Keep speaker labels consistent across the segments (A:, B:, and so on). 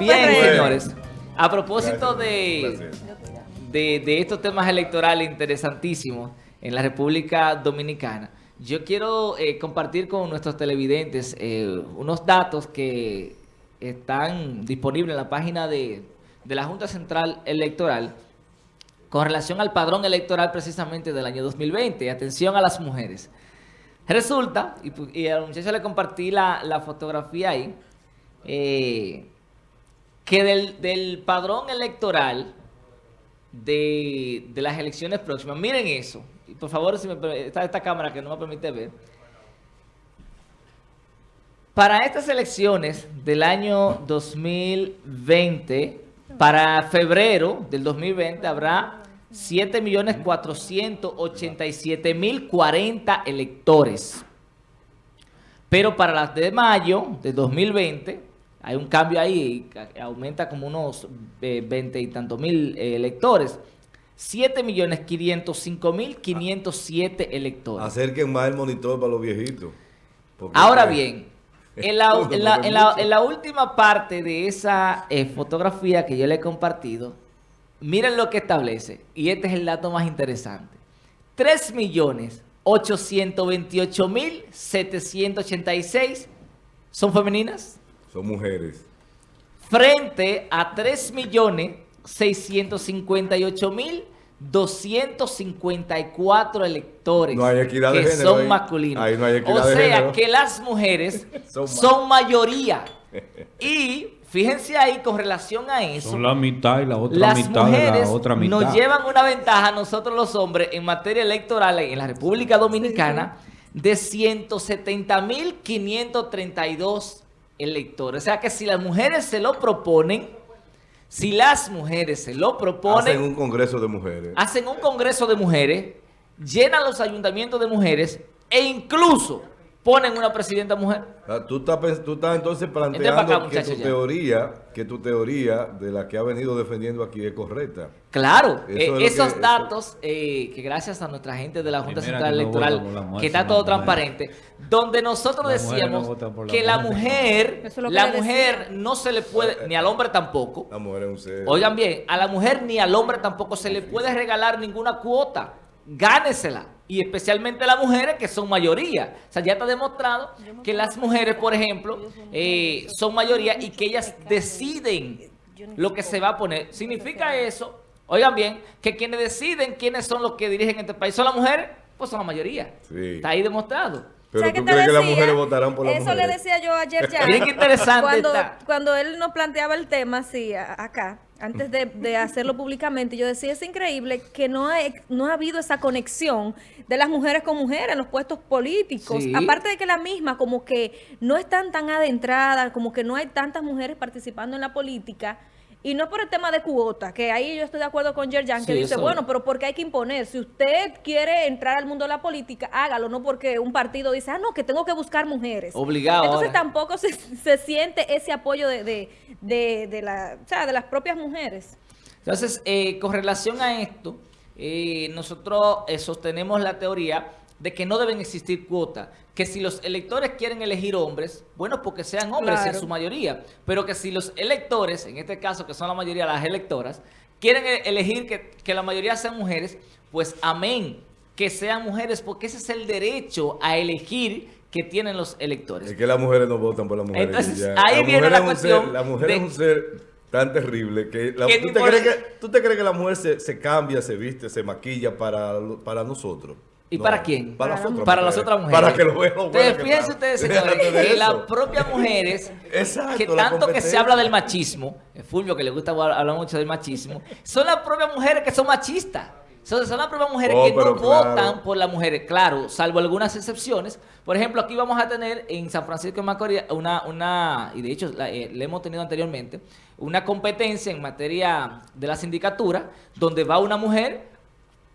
A: Bien,
B: PRM.
A: señores. A propósito de, de, de estos temas electorales interesantísimos en la República Dominicana, yo quiero eh, compartir con nuestros televidentes eh, unos datos que están disponibles en la página de, de la Junta Central Electoral con relación al padrón electoral precisamente del año 2020. Atención a las mujeres. Resulta, y, y al muchacho le compartí la, la fotografía ahí, eh, que del, del padrón electoral de, de las elecciones próximas, miren eso, y por favor, si me, está esta cámara que no me permite ver, para estas elecciones del año 2020, para febrero del 2020 habrá 7.487.040 electores. Pero para las de mayo de 2020, hay un cambio ahí, que aumenta como unos eh, 20 y tantos mil eh, electores. 7.505.507 electores.
C: Acerquen más el monitor para los viejitos.
A: Ahora bien, en la,
C: Uno,
A: en la-
C: porque
A: en la-
C: mucho.
A: en la última parte de esa eh, fotografía que yo le he compartido, miren lo que establece, y este es el dato más interesante. 3.828.786 son femeninas
C: Son mujeres.
A: frente a 3.658.254 electores
C: No hay equidad de
A: que
C: género
A: son
C: ahí.
A: masculinos.
C: Ahí no hay equidad
A: o
C: de
A: sea
C: género.
A: que las mujeres
C: Son
A: mayoría. Y fíjense ahí con relación a eso.
D: Son la mitad y la otra
A: Las
D: mitad de
A: mujeres
D: la otra mitad.
A: nos llevan una ventaja a nosotros los hombres en materia electoral en la República Dominicana de 170.532 electores. O sea que si las mujeres se lo proponen, si las mujeres se lo proponen,
C: Hacen un congreso de mujeres.
A: hacen un congreso de mujeres, llenan los ayuntamientos de mujeres e incluso ponen una presidenta mujer.
C: Sea, tú, estás, tú estás entonces planteando
A: acá,
C: que tu teoría, que tu teoría de la que ha venido defendiendo aquí es correcta.
A: Claro,
C: Eso
A: eh,
C: es
A: esos
C: que-
A: datos eh, que gracias a nuestra gente de la Junta
D: Primera
A: Central
D: que
A: Electoral, que está todo transparente, donde nosotros decíamos
D: no la
A: que la
D: mujer.
B: es que
A: la mujer
B: decía.
A: no se le puede, ni al hombre tampoco,
C: La mujer es un ser.
A: oigan bien, a la mujer ni al hombre tampoco se le puede regalar ninguna cuota, gánesela. Y especialmente las mujeres que son mayoría. O sea, ya está demostrado que las mujeres, por ejemplo, eh, son mayoría y que ellas deciden lo que se va a poner. ¿Significa eso? Oigan bien, que quienes deciden quiénes son los que dirigen este país son las mujeres, pues son la mayoría.
C: Sí.
A: Está ahí demostrado.
C: Pero
B: ¿Sabes
C: tú crees que las mujeres votarán por las
B: Eso
C: mujeres.
B: le decía yo ayer ya.
A: Miren qué interesante
B: cuando,
A: está.
B: cuando él nos planteaba el tema así a- acá, antes de, de hacerlo públicamente, yo decía, es increíble que no ha, no ha habido esa conexión de las mujeres con mujeres en los puestos políticos.
A: Sí.
B: Aparte de que la misma como que no están tan adentradas, como que no hay tantas mujeres participando en la política. Y no por el tema de cuota, que ahí yo estoy de acuerdo con Yerjan, que
A: Sí,
B: dice,
A: eso-
B: bueno, pero porque hay que imponer. Si usted quiere entrar al mundo de la política, hágalo, no porque un partido dice, ah, no, que tengo que buscar mujeres.
A: Obligado
B: Entonces
A: ahora.
B: tampoco se, se siente ese apoyo de, de, de, de la, o sea, de las propias mujeres.
A: Entonces, eh, con relación a esto, eh, nosotros eh, sostenemos la teoría de que no deben existir cuotas. Que si los electores quieren elegir hombres, bueno, porque sean hombres
B: Claro.
A: en su mayoría. Pero que si los electores, en este caso que son la mayoría las electoras, quieren e- elegir que, que la mayoría sean mujeres, pues amén, que sean mujeres, porque ese es el derecho a elegir que tienen los electores.
C: Es que las mujeres no votan por las mujeres.
A: Entonces,
C: y ya.
A: ahí viene
C: mujer
A: la cuestión
C: ser- la mujer
A: de-
C: es un ser tan terrible que... la-
A: ¿Qué
C: ¿tú, te crees que ¿Tú te crees que la mujer se, se cambia, se viste, se maquilla para, para nosotros?
A: ¿Y
C: No,
A: para quién?
C: Para, las otras
A: Para las
C: mujeres.
A: otras mujeres.
C: Para que lo vean. que
A: fíjense ustedes, señores, que las propias mujeres,
C: Exacto,
A: que tanto que se habla del machismo, el Fulvio que le gusta hablar mucho del machismo, son las propias mujeres que son machistas. Son, son las propias mujeres
C: Oh,
A: que no
C: claro.
A: votan por las mujeres, claro, salvo algunas excepciones. Por ejemplo, aquí vamos a tener en San Francisco de Macorís una, una y de hecho la, eh, le hemos tenido anteriormente, una competencia en materia de la sindicatura, donde va una mujer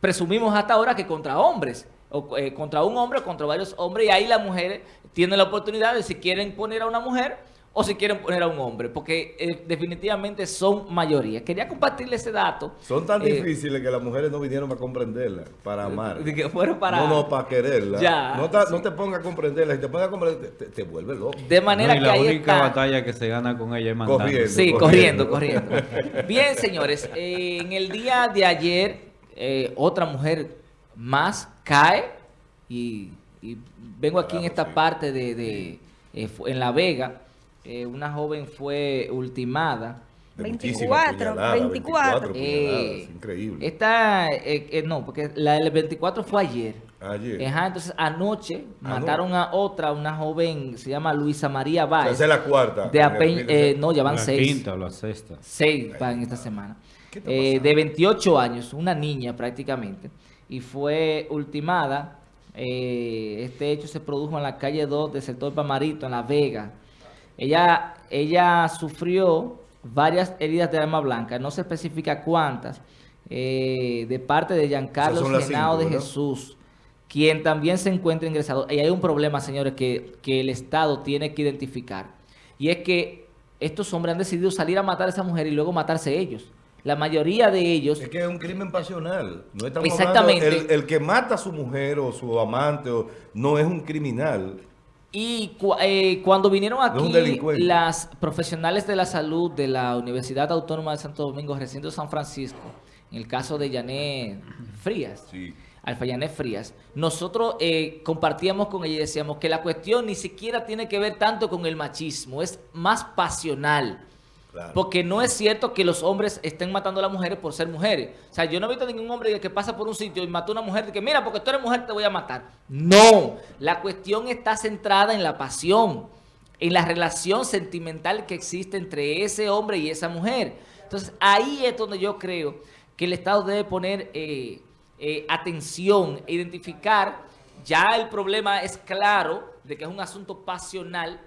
A: presumimos hasta ahora que contra hombres, o eh, contra un hombre o contra varios hombres, y ahí las mujeres tienen la oportunidad de si quieren poner a una mujer o si quieren poner a un hombre, porque eh, definitivamente son mayoría. Quería compartirle ese dato.
C: Son tan
A: Eh,
C: difíciles que las mujeres no vinieron para comprenderla, para amar.
A: de que fueron para...
C: No, no, para quererla.
A: Ya,
C: no, te,
A: sí.
C: no te pongas a comprenderla. Si te pones a comprender, te, te vuelve loco.
A: De manera
D: No, y
A: que
D: la
A: ahí
D: única
A: está...
D: batalla que se gana con ella es mandando.
C: Corriendo.
A: Sí, corriendo, corriendo. Bien, señores, eh, en el día de ayer, eh, otra mujer más cae y, y vengo aquí en esta parte de, de, eh, en La Vega, eh, una joven fue ultimada.
C: De
B: 24,
C: muchísimas puñaladas,
B: 24.
C: puñaladas,
A: Eh,
C: increíble.
A: Esta, eh, eh, no, porque la del 24 fue ayer.
C: Ayer.
A: Ajá, entonces anoche
C: Ah,
A: mataron a otra, una joven, se llama Luisa María
C: O sea,
A: Báez.
C: esa es la cuarta.
A: de ape- eh, no, ya van
D: la
A: seis.
D: quinta o la sexta.
A: Seis van esta semana.
C: ¿Qué está
A: Eh, de 28 años, una niña prácticamente, y fue ultimada. eh, este hecho se produjo en la calle 2 del sector Pamarito, en La Vega. Ella, ella sufrió varias heridas de arma blanca, no se especifica cuántas, eh, de parte de Giancarlo Genao de. Jesús, quien también se encuentra ingresado. Y hay un problema, señores, que, que el Estado tiene que identificar. Y es que estos hombres han decidido salir a matar a esa mujer y luego matarse ellos. La mayoría de ellos...
C: Es que es un crimen pasional. No estamos
A: Exactamente.
C: hablando- el, el que mata a su mujer o su amante o, no es un criminal.
A: Y cu- eh, cuando vinieron
C: No
A: aquí
C: delincuente.
A: las profesionales de la salud de la Universidad Autónoma de Santo Domingo, recinto de San Francisco, en el caso de Janet Frías,
C: Sí.
A: Alfa Janet Frías, nosotros eh, compartíamos con ella y decíamos que la cuestión ni siquiera tiene que ver tanto con el machismo, es más pasional. Porque no es cierto que los hombres estén matando a las mujeres por ser mujeres. O sea, yo no he visto ningún hombre que pasa por un sitio y mató a una mujer de que, mira, porque tú eres mujer te voy a matar. No, la cuestión está centrada en la pasión, en la relación sentimental que existe entre ese hombre y esa mujer. Entonces, ahí es donde yo creo que el Estado debe poner eh, eh, atención, e identificar, ya el problema es claro de que es un asunto pasional,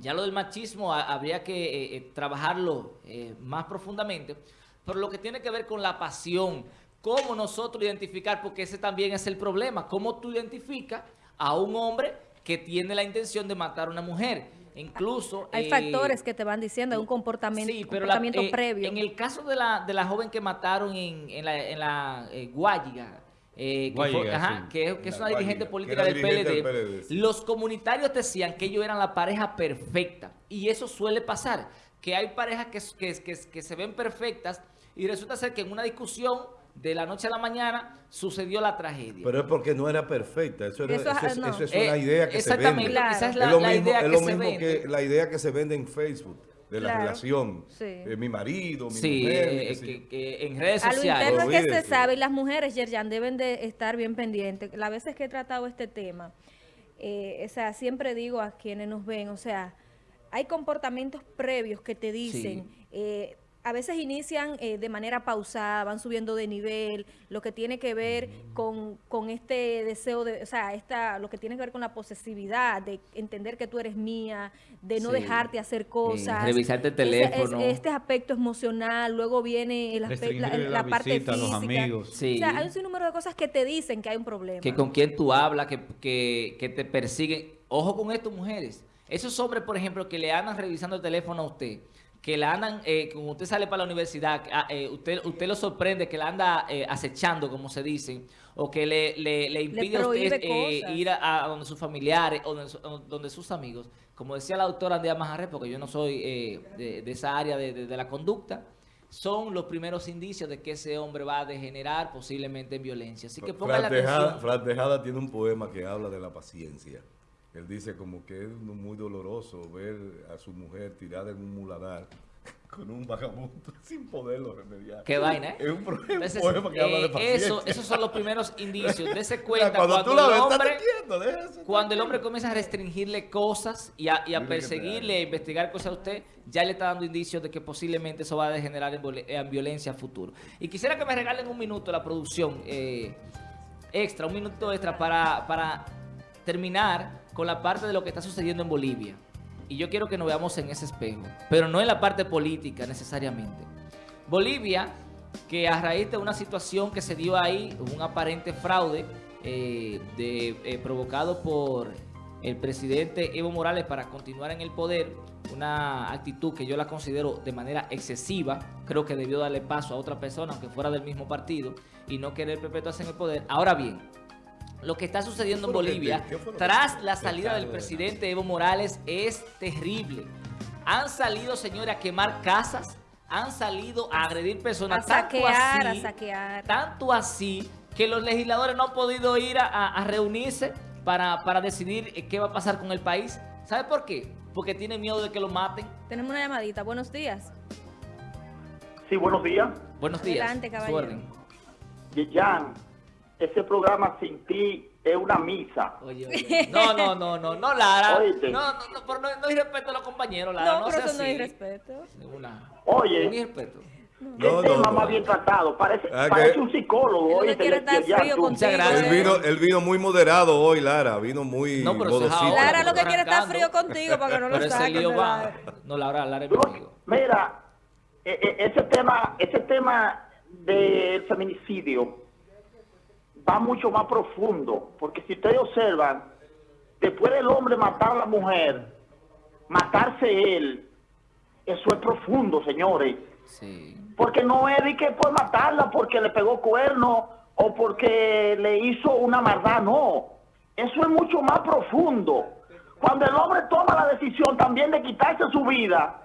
A: ya lo del machismo ha- habría que eh, eh, trabajarlo eh, más profundamente, pero lo que tiene que ver con la pasión, cómo nosotros identificar, porque ese también es el problema, cómo tú identificas a un hombre que tiene la intención de matar a una mujer. Incluso...
B: Hay
A: eh,
B: factores que te van diciendo, un comportamiento,
A: Sí, pero
B: comportamiento previo.
A: En el caso de la, de la joven que mataron en, en la, en la Guayiga, eh, que, fue- ajá, que, que es una dirigente política del
C: dirigente
A: PLD,
C: del PLD, sí.
A: los comunitarios decían que ellos eran la pareja perfecta. Y eso suele pasar, que hay parejas que, que, que, que se ven perfectas y resulta ser que en una discusión de la noche a la mañana sucedió la tragedia.
C: Pero es porque no era perfecta. Eso, era-
B: Eso,
C: eso es,
B: no.
C: eso es
A: Eh,
C: una idea que se
A: exactamente,
C: vende.
B: Claro.
A: esa es
C: lo
A: la
C: mismo,
A: idea
C: es
A: que
C: lo
A: se
C: mismo
A: vende.
C: que la idea que se vende en Facebook de la
B: Claro.
C: relación.
B: Sí.
C: Eh, mi marido, mi
A: Sí,
C: mujer,
A: eh, que, en redes
B: A lo
A: sociales.
B: interno es que se sabe y las mujeres, Yerjan, deben de estar bien pendientes. Las veces que he tratado este tema, eh, o sea, siempre digo a quienes nos ven, o sea, hay comportamientos previos que te dicen, eh, a veces inician eh, de manera pausada, van subiendo de nivel, lo que tiene que ver con, con este deseo de, o sea, esta, lo que tiene que ver con la posesividad, de entender que tú eres mía, de no
A: Sí.
B: dejarte hacer cosas.
A: revisarte el
B: Ese- es-
A: teléfono.
B: este aspecto emocional, luego viene el aspecto, la,
D: Restringirle
B: la
D: la
B: parte
D: visita a
B: física.
D: los amigos.
A: Sí.
B: O sea, hay un sinnúmero de cosas que te dicen que hay un problema.
A: que con quién tú hablas, que, que, que te persiguen. Ojo con esto, mujeres. Esos hombres, por ejemplo, que le andan revisando el teléfono a usted, que la andan, eh, como usted sale para la universidad, ah, eh, usted, usted lo sorprende, que la anda eh, acechando, como se dice, o que le, le, le impide a usted eh, ir a, a donde sus familiares o donde, sus amigos. Como decía la doctora Andrea Majarre, porque yo no soy eh, de, de esa área de, de- de la conducta, son los primeros indicios de que ese hombre va a degenerar posiblemente en violencia. Así que pongan la atención.
C: Fran Tejada tiene un poema que habla de la paciencia. Él dice como que es muy doloroso ver a su mujer tirada en un muladar con un vagabundo sin poderlo remediar.
A: Qué vaina, ¿eh?
C: Es un, pro- un
A: Entonces,
C: poema que habla de
A: eh,
C: paciencia.
A: eso, esos son los primeros indicios. Dese
C: O sea,
A: cuenta
C: cuando,
A: cuando,
C: tú
A: el
C: ves,
A: hombre,
C: deja eso.
A: cuando el hombre comienza a restringirle cosas y a, y a perseguirle, a investigar cosas a usted, ya le está dando indicios de que posiblemente eso va a degenerar en, en violencia a futuro. Y quisiera que me regalen un minuto la producción eh, extra, un minuto extra para, para terminar con la parte de lo que está sucediendo en Bolivia. Y yo quiero que nos veamos en ese espejo, pero no en la parte política necesariamente. Bolivia, que a raíz de una situación que se dio ahí, un aparente fraude eh, eh, provocado por el presidente Evo Morales para continuar en el poder, una actitud que yo la considero de manera excesiva, creo que debió darle paso a otra persona, aunque fuera del mismo partido, y no querer perpetuarse en el poder. Ahora bien, lo que está sucediendo en Bolivia,
C: que
A: tras la salida del
C: de
A: presidente Evo Morales, es terrible. Han salido, señores, a quemar casas, han salido a agredir
B: A
A: personas. tanto
B: saquear, a
A: así-
B: saquear.
A: tanto así que los legisladores no han podido ir a, a- a reunirse para, para decidir eh, qué va a pasar con el país. ¿Sabe por qué? Porque tienen miedo de que lo maten.
B: Tenemos una llamadita. Buenos días.
E: Sí, buenos días.
A: Buenos días.
B: Adelante,
A: Su
B: caballero.
A: orden.
E: Yeyan, ese programa sin ti es una misa.
A: Oye, oye. No, no, no, no, no, Lara.
E: Oíste.
A: No, no, no, pero no, no hay respeto a los compañeros, Lara.
B: No,
A: No,
B: pero
A: sea
B: eso no hay
A: así.
B: respeto.
A: Ninguna.
E: Oye.
A: Ni respeto.
E: ¿Qué
C: No, no,
E: tema
C: no.
E: más bien tratado? Parece,
C: Ah,
E: parece un psicólogo.
B: Estar
E: Yeyan,
B: frío contigo.
A: gracias.
C: Él
B: eh.
C: vino, él vino muy moderado hoy, Lara. Vino muy
A: No, pero es.
B: Lara lo que quiere es estar frío contigo para que no lo
A: Pero
B: saquen. la-
A: No, Lara, Lara es mi amigo.
E: Mira, eh, eh, ese tema, ese tema del feminicidio va mucho más profundo, porque si ustedes observan, después del hombre matar a la mujer, matarse él, eso es profundo, señores.
A: Sí.
E: Porque no es de que por matarla, porque le pegó cuerno o porque le hizo una maldad, no. Eso es mucho más profundo. Cuando el hombre toma la decisión también de quitarse su vida,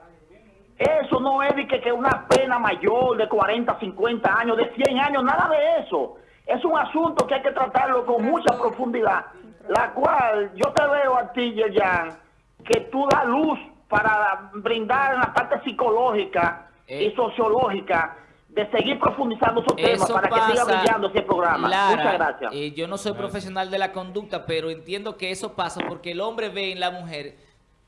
E: eso no es de que, que una pena mayor de 40, 50 años, de 100 años, nada de eso. Es un asunto que hay que tratarlo con mucha profundidad, la cual yo te veo a ti, Yeyan, que tú das luz para brindar en la parte psicológica
A: Eh.
E: y sociológica de seguir profundizando esos temas
A: Eso
E: para que siga brillando ese programa.
A: Lara,
E: Muchas gracias.
A: eh, yo no soy profesional de la conducta, pero entiendo que eso pasa porque el hombre ve en la mujer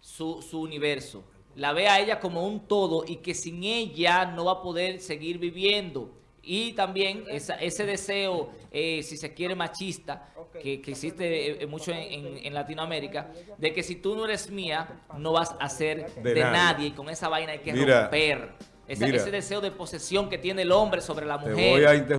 A: su, su universo. La ve a ella como un todo y que sin ella no va a poder seguir viviendo. Y también esa- ese deseo, eh, si se quiere, machista, que, que existe eh, mucho en, en- en Latinoamérica, de que si tú no eres mía, no vas a ser de,
C: De
A: nadie.
C: nadie.
A: Y con esa vaina hay que
C: Mira,
A: romper. Esa-
C: mira.
A: ese deseo de posesión que tiene el hombre sobre la
C: Te
A: mujer.
C: voy a interrumpir.